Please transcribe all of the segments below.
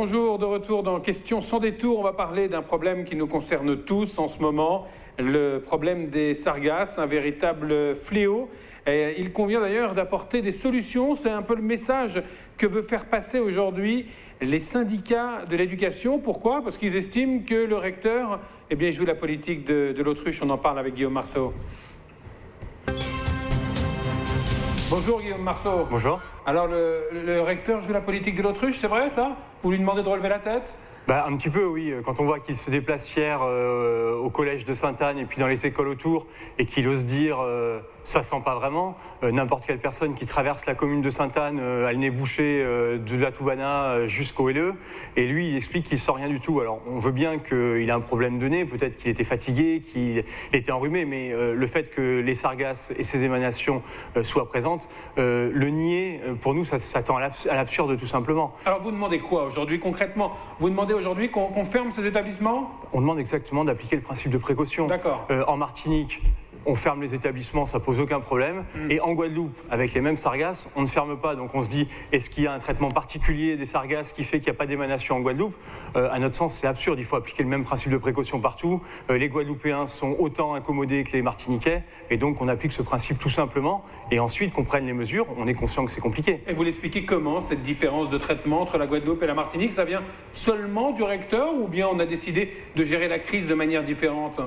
Bonjour, de retour dans Questions sans détour. On va parler d'un problème qui nous concerne tous en ce moment, le problème des sargasses, un véritable fléau. Il convient d'ailleurs d'apporter des solutions. C'est un peu le message que veut faire passer aujourd'hui les syndicats de l'éducation. Pourquoi? Parce qu'ils estiment que le recteur eh bien, joue la politique de, de l'autruche. On en parle avec Guillaume Marceau. Bonjour Guillaume Marceau. Bonjour. Alors le, le recteur joue la politique de l'autruche, c'est vrai ça? Vous lui demandez de relever la tête? Bah, un petit peu, oui. Quand on voit qu'il se déplace fier euh, au collège de Sainte-Anne et puis dans les écoles autour, et qu'il ose dire euh, ça sent pas vraiment, euh, n'importe quelle personne qui traverse la commune de Sainte-Anne a le nez bouché de la Toubana jusqu'au LE, et lui, il explique qu'il sent rien du tout. Alors, on veut bien qu'il a un problème de nez, peut-être qu'il était fatigué, qu'il était enrhumé, mais le fait que les sargasses et ses émanations soient présentes, le nier, pour nous, ça, ça tend à l'absurde tout simplement. Alors, vous demandez quoi aujourd'hui concrètement? Vous demandez aujourd'hui qu'on ferme ces établissements? On demande exactement d'appliquer le principe de précaution. D'accord. Euh, en Martinique, on ferme les établissements, ça pose aucun problème. Mm. Et en Guadeloupe, avec les mêmes sargasses, on ne ferme pas. Donc on se dit, est-ce qu'il y a un traitement particulier des sargasses qui fait qu'il n'y a pas d'émanation en Guadeloupe? Euh, À notre sens, c'est absurde. Il faut appliquer le même principe de précaution partout. Euh, les Guadeloupéens sont autant incommodés que les Martiniquais. Et donc on applique ce principe tout simplement. Et ensuite qu'on prenne les mesures, on est conscient que c'est compliqué. Et vous l'expliquez comment, cette différence de traitement entre la Guadeloupe et la Martinique? Ça vient seulement du recteur ou bien on a décidé de gérer la crise de manière différente?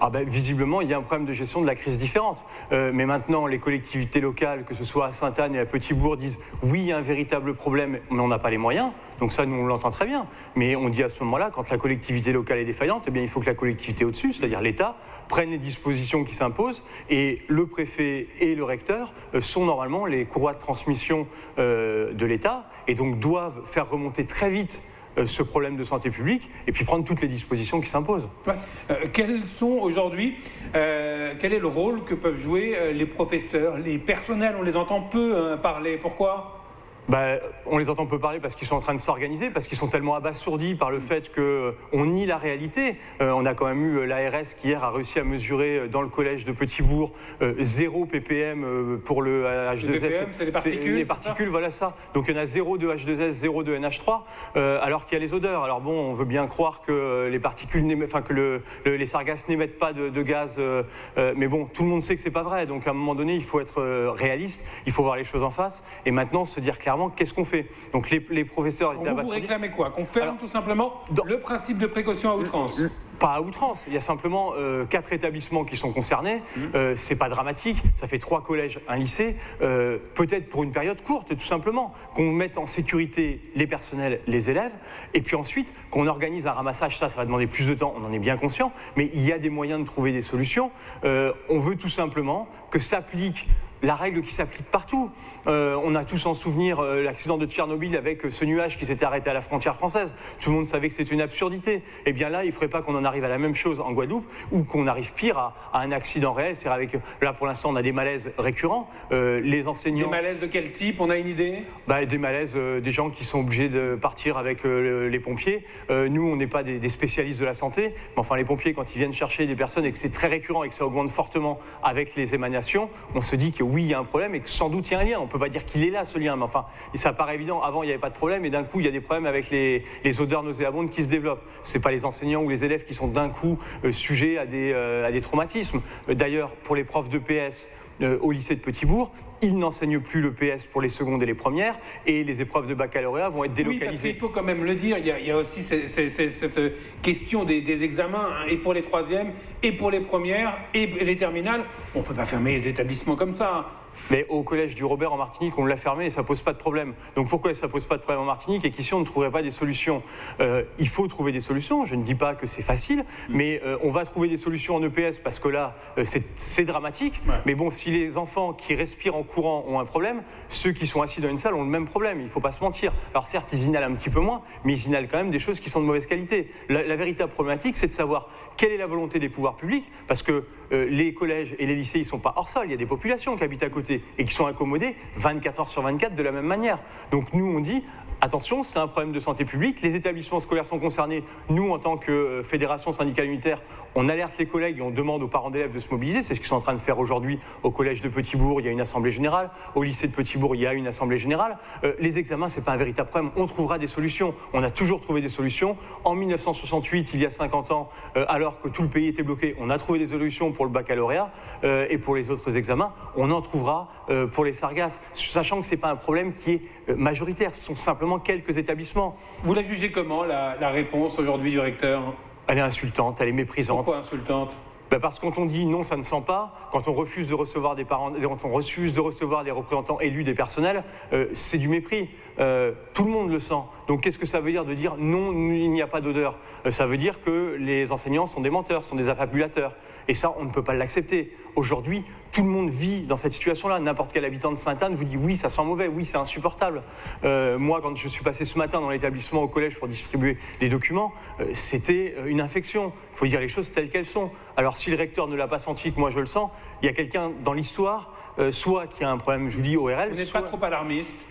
Ah ben, visiblement, il y a un problème de gestion de la crise différente. Euh, mais maintenant, les collectivités locales, que ce soit à Sainte-Anne et à Petit-Bourg, disent oui, il y a un véritable problème, mais on n'a pas les moyens. Donc ça, nous, on l'entend très bien. Mais on dit à ce moment-là, quand la collectivité locale est défaillante, eh bien, il faut que la collectivité au-dessus, c'est-à-dire l'État, prenne les dispositions qui s'imposent. Et le préfet et le recteur euh, sont normalement les courroies de transmission euh, de l'État et donc doivent faire remonter très vite ce problème de santé publique et puis prendre toutes les dispositions qui s'imposent. Ouais. Euh, sont aujourd'hui, euh, quel est le rôle que peuvent jouer euh, les professeurs, les personnels On les entend peu hein, parler. Pourquoi? Bah, on les entend peu parler parce qu'ils sont en train de s'organiser, parce qu'ils sont tellement abasourdis par le fait qu'on nie la réalité. Euh, on a quand même eu l'ARS qui hier a réussi à mesurer euh, dans le collège de Petit-Bourg euh, zéro ppm euh, pour le H2S. Le ppm, c'est les particules, Les particules, voilà ça. Donc il y en a zéro de H2S, zéro de NH3, euh, alors qu'il y a les odeurs. Alors bon, on veut bien croire que les particules, enfin que le- le- les sargasses n'émettent pas de, de gaz, euh, euh, mais bon, tout le monde sait que c'est pas vrai. Donc à un moment donné, il faut être euh, réaliste, il faut voir les choses en face, et maintenant se dire clairement qu'est-ce qu'on fait. Donc les, les professeurs étaient Vous, vous réclamez quoi Qu'on ferme Alors, tout simplement dans- le principe de précaution à outrance Pas à outrance, il y a simplement euh, quatre établissements qui sont concernés. Euh, c'est pas dramatique, ça fait trois collèges, un lycée. Euh, Peut-être pour une période courte, tout simplement, qu'on mette en sécurité les personnels, les élèves, et puis ensuite qu'on organise un ramassage. Ça, ça va demander plus de temps, on en est bien conscient, mais il y a des moyens de trouver des solutions. On veut tout simplement que s'applique la règle qui s'applique partout. Euh, on a tous en souvenir euh, l'accident de Tchernobyl avec euh, ce nuage qui s'était arrêté à la frontière française. Tout le monde savait que c'était une absurdité. Eh bien là, il ne faudrait pas qu'on en arrive à la même chose en Guadeloupe ou qu'on arrive pire à, à un accident réel. C'est avec là pour l'instant on a des malaises récurrents. Euh, les Des enseignants, malaises de quel type On a une idée? Bah, des malaises, des gens qui sont obligés de partir avec le- les pompiers. Nous, on n'est pas des, des spécialistes de la santé, mais enfin les pompiers quand ils viennent chercher des personnes et que c'est très récurrent et que ça augmente fortement avec les émanations, on se dit que oui, il y a un problème et que sans doute il y a un lien. On peut pas dire qu'il est là ce lien, mais enfin, ça paraît évident. Avant, il n'y avait pas de problème et d'un coup, il y a des problèmes avec les, odeurs nauséabondes qui se développent. C'est pas les enseignants ou les élèves qui sont d'un coup euh, sujets à des, euh, à des traumatismes. Euh, D'ailleurs, pour les profs de PS, euh, au lycée de Petit-Bourg. Ils n'enseignent plus le PS pour les secondes et les premières et les épreuves de baccalauréat vont être Oui, parce délocalisées. qu'il faut quand même le dire, il y a, il y a aussi ces- ces- ces- cette question des, des examens, hein, et pour les troisièmes, et pour les premières, et les terminales. On ne peut pas fermer les établissements comme ça. Mais au collège du Robert en Martinique, on l'a fermé et ça pose pas de problème. Donc pourquoi ça pose pas de problème en Martinique et qu'ici on ne trouverait pas des solutions? Euh, Il faut trouver des solutions. Je ne dis pas que c'est facile, mais euh, on va trouver des solutions en EPS parce que là, euh, c'est- dramatique. Ouais. Mais bon, si les enfants qui respirent en courant ont un problème, ceux qui sont assis dans une salle ont le même problème. Il ne faut pas se mentir. Alors certes, ils inhalent un petit peu moins, mais ils inhalent quand même des choses qui sont de mauvaise qualité. La, la véritable problématique, c'est de savoir quelle est la volonté des pouvoirs publics, parce que euh, les collèges et les lycées, ils ne sont pas hors sol. Il y a des populations qui habitent à côté et qui sont accommodées 24 heures sur 24 de la même manière. Donc nous, on dit, Attention, c'est un problème de santé publique. Les établissements scolaires sont concernés. Nous, en tant que euh, fédération syndicale unitaire, on alerte les collègues et on demande aux parents d'élèves de se mobiliser. C'est ce qu'ils sont en train de faire aujourd'hui au collège de Petit-Bourg. Il y a une assemblée générale. Au lycée de Petit-Bourg, il y a une assemblée générale. Euh, les examens, c'est pas un véritable problème. On trouvera des solutions. On a toujours trouvé des solutions. En 1968, il y a 50 ans, euh, alors que tout le pays était bloqué, on a trouvé des solutions pour le baccalauréat et pour les autres examens. On en trouvera pour les sargasses, sachant que c'est pas un problème qui est majoritaire. Ce sont simplement quelques établissements. Vous la jugez comment, la, réponse aujourd'hui du recteur? Elle est insultante, elle est méprisante. Pourquoi insultante? Ben parce que quand on dit non, ça ne sent pas, quand on refuse de recevoir des parents, quand on refuse de recevoir des représentants élus des personnels, euh, c'est du mépris. Euh, tout le monde le sent. Donc qu'est-ce que ça veut dire de dire non, il n'y a pas d'odeur? Euh, Ça veut dire que les enseignants sont des menteurs, sont des affabulateurs. Et ça, on ne peut pas l'accepter. Aujourd'hui, tout le monde vit dans cette situation-là. N'importe quel habitant de Sainte-Anne vous dit oui, ça sent mauvais, oui, c'est insupportable. Euh, moi, quand je suis passé ce matin dans l'établissement au collège pour distribuer des documents, c'était une infection. Il faut dire les choses telles qu'elles sont. Alors si le recteur ne l'a pas senti, que moi je le sens, il y a quelqu'un dans l'histoire, soit qui a un problème, je vous dis, ORL. Vous n'êtes pas trop alarmiste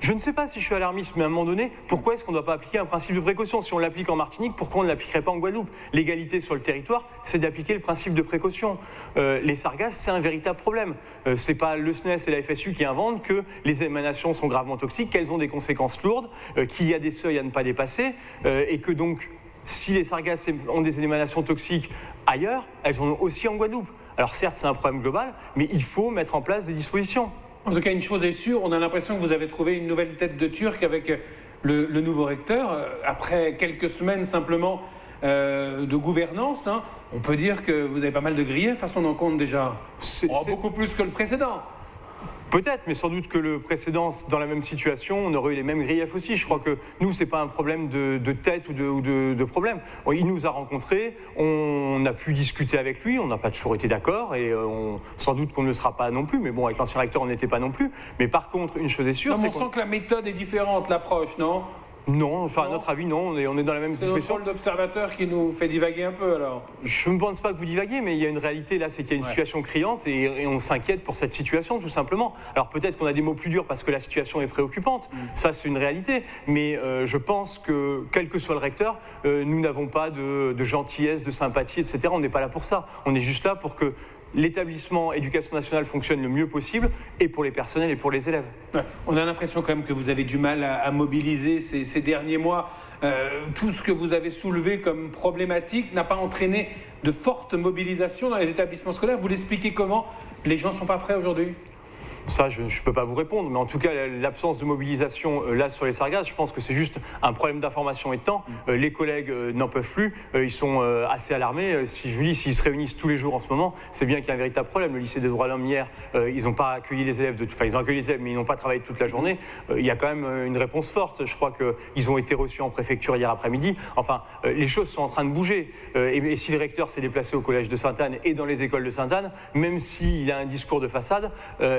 je ne sais pas si je suis alarmiste, mais à un moment donné, pourquoi est-ce qu'on ne doit pas appliquer un principe de précaution? Si on l'applique en Martinique, pourquoi on ne l'appliquerait pas en Guadeloupe? L'égalité sur le territoire, c'est d'appliquer le principe de précaution. Euh, les sargasses, c'est un véritable problème. Euh, ce n'est pas le SNES et la FSU qui inventent que les émanations sont gravement toxiques, qu'elles ont des conséquences lourdes, euh, qu'il y a des seuils à ne pas dépasser, et que donc, si les sargasses ont des émanations toxiques ailleurs, elles en ont aussi en Guadeloupe. Alors certes, c'est un problème global, mais il faut mettre en place des dispositions. En tout cas, une chose est sûre, on a l'impression que vous avez trouvé une nouvelle tête de Turc avec le, nouveau recteur. Euh, après quelques semaines simplement euh, de gouvernance, hein, on peut dire que vous avez pas mal de griefs à son encontre déjà. C'est oh, beaucoup plus que le précédent. Peut-être, mais sans doute que le précédent, dans la même situation, on aurait eu les mêmes griefs aussi. Je crois que nous, ce n'est pas un problème de, tête ou de, problème. Il nous a rencontrés, on a pu discuter avec lui, on n'a pas toujours été d'accord, et euh, sans doute qu'on ne le sera pas non plus, mais bon, avec l'ancien recteur, on n'était pas non plus. Mais par contre, une chose est sûre, c'est On sent que la méthode est différente, l'approche, non? Non, enfin, à notre avis, non, on est, on est dans la même situation. C'est notre rôle d'observateur qui nous fait divaguer un peu, alors Je ne pense pas que vous divaguez, mais il y a une réalité, là, c'est qu'il y a une situation criante et, on s'inquiète pour cette situation, tout simplement. Alors peut-être qu'on a des mots plus durs parce que la situation est préoccupante, mm. ça c'est une réalité, mais euh, je pense que, quel que soit le recteur, euh, nous n'avons pas de, de gentillesse, de sympathie, etc. On n'est pas là pour ça. On est juste là pour que l'établissement éducation nationale fonctionne le mieux possible, et pour les personnels et pour les élèves. On a l'impression quand même que vous avez du mal à, mobiliser ces, derniers mois. Euh, tout ce que vous avez soulevé comme problématique n'a pas entraîné de forte mobilisation dans les établissements scolaires. Vous l'expliquez comment? Les gens ne sont pas prêts aujourd'hui? Ça, je ne peux pas vous répondre, mais en tout cas, l'absence de mobilisation euh, là sur les sargasses, je pense que c'est juste un problème d'information et de temps. Mm. Euh, les collègues euh, n'en peuvent plus, ils sont assez alarmés. Si je vous dis, s'ils se réunissent tous les jours en ce moment, c'est bien qu'il y a un véritable problème. Le lycée des droits de l'homme hier, ils n'ont pas accueilli les élèves, de... enfin ils ont accueilli les élèves, mais ils n'ont pas travaillé toute la journée. Il y a quand même une réponse forte. Je crois qu'ils ont été reçus en préfecture hier après-midi. Enfin, les choses sont en train de bouger. Et si le recteur s'est déplacé au collège de Sainte-Anne et dans les écoles de Sainte-Anne, même s'il a un discours de façade,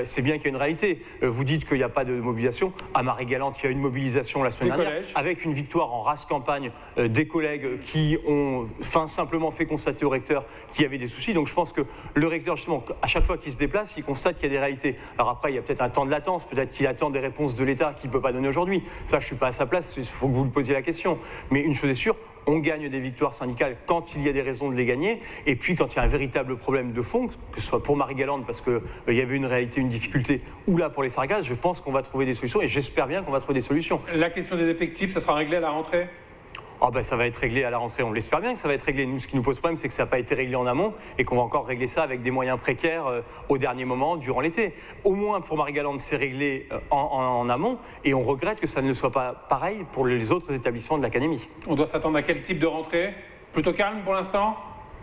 c'est bien qu'il y a une réalité. Euh, vous dites qu'il n'y a pas de mobilisation. À Marie-Galante, il y a une mobilisation la semaine dernière, avec une victoire en race campagne euh, des collègues qui ont fin, simplement fait constater au recteur qu'il y avait des soucis. Donc je pense que le recteur, justement, à chaque fois qu'il se déplace, il constate qu'il y a des réalités. Alors après, il y a peut-être un temps de latence, peut-être qu'il attend des réponses de l'État qu'il ne peut pas donner aujourd'hui. Ça, je ne suis pas à sa place, il faut que vous lui posiez la question. Mais une chose est sûre, on gagne des victoires syndicales quand il y a des raisons de les gagner, et puis quand il y a un véritable problème de fond, que ce soit pour Marie-Galante parce qu'il euh, y avait une réalité, une difficulté, ou là pour les sargasses, je pense qu'on va trouver des solutions, et j'espère bien qu'on va trouver des solutions. La question des effectifs, ça sera réglé à la rentrée? Oh ben, ça va être réglé à la rentrée, on l'espère bien que ça va être réglé. Nous, ce qui nous pose problème, c'est que ça n'a pas été réglé en amont et qu'on va encore régler ça avec des moyens précaires euh, au dernier moment, durant l'été. Au moins pour Marie-Galante, c'est réglé euh, en, amont et on regrette que ça ne soit pas pareil pour les autres établissements de l'Académie. On doit s'attendre à quel type de rentrée? Plutôt calme pour l'instant?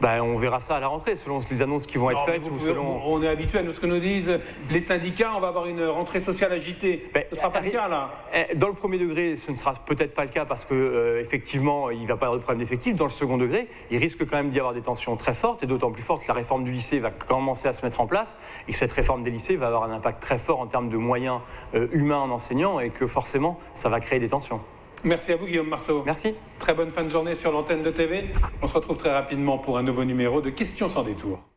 Bah, on verra ça à la rentrée, selon les annonces qui vont être faites. Ou selon... On est habitué à ce que nous disent les syndicats, on va avoir une rentrée sociale agitée. ce ne sera pas le cas là eh, Dans le premier degré, ce ne sera peut-être pas le cas parce qu'effectivement, euh, il ne va pas y avoir de problème d'effectif. Dans le second degré, il risque quand même d'y avoir des tensions très fortes et d'autant plus fortes que la réforme du lycée va commencer à se mettre en place et que cette réforme des lycées va avoir un impact très fort en termes de moyens euh, humains en enseignants et que forcément, ça va créer des tensions. Merci à vous Guillaume Marceau. Merci. Très bonne fin de journée sur l'antenne de TV. On se retrouve très rapidement pour un nouveau numéro de Questions sans détour.